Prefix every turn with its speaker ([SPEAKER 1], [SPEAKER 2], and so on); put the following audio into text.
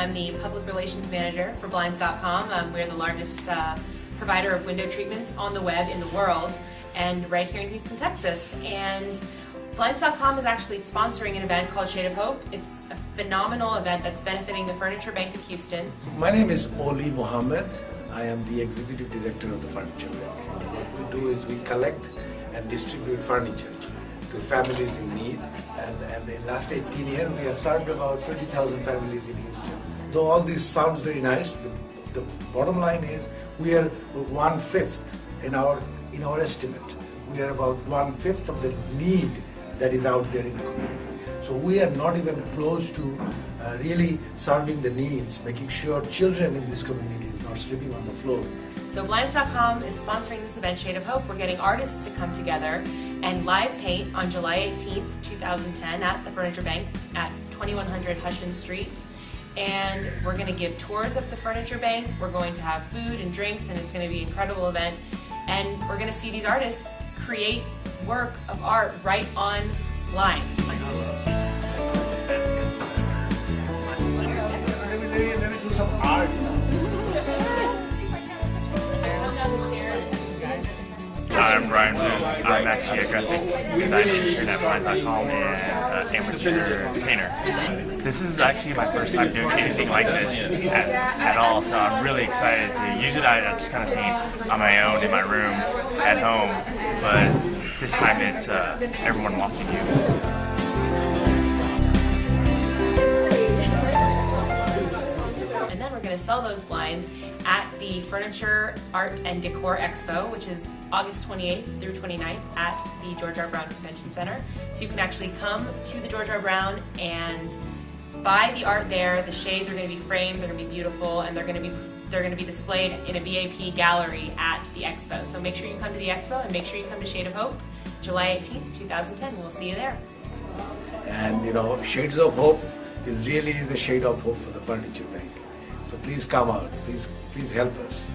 [SPEAKER 1] I'm the public relations manager for Blinds.com. Um, we're the largest uh, provider of window treatments on the web in the world and right here in Houston, Texas. And Blinds.com is actually sponsoring an event called Shade of Hope. It's a phenomenal event that's benefiting the Furniture Bank of Houston.
[SPEAKER 2] My name is Oli Mohammed. I am the executive director of the Furniture Bank. What we do is we collect and distribute furniture to families in need. And, and in the last 18 years, we have served about 20,000 families in Houston. Though all this sounds very nice, the, the bottom line is we are one-fifth in our, in our estimate. We are about one-fifth of the need that is out there in the community. So we are not even close to uh, really serving the needs, making sure children in this community is not sleeping on the floor.
[SPEAKER 1] So Blinds.com is sponsoring this event, Shade of Hope. We're getting artists to come together and live paint on July 18th, 2010 at the Furniture Bank at 2100 Hussion Street. And we're going to give tours of the Furniture Bank. We're going to have food and drinks and it's going to be an incredible event. And we're going to see these artists create work of art right on lines.
[SPEAKER 3] Hi, I'm Brian. I'm actually a graphic design intern at Blinds.com and uh, amateur painter. This is actually my first time doing anything like this at, at all, so I'm really excited to. Usually I just kind of paint on my own in my room at home, but this time it's uh, everyone watching you.
[SPEAKER 1] And then we're going to sell those blinds at the Furniture, Art, and Decor Expo, which is August 28th through 29th at the George R. Brown Convention Center. So you can actually come to the George R. Brown and buy the art there. The shades are going to be framed, they're going to be beautiful, and they're going to be they're going to be displayed in a VIP gallery at the expo. So make sure you come to the expo and make sure you come to Shade of Hope, July 18th, 2010. We'll see you there.
[SPEAKER 2] And you know, Shades of Hope is really the shade of hope for the furniture bank. So please come out, please, please help us.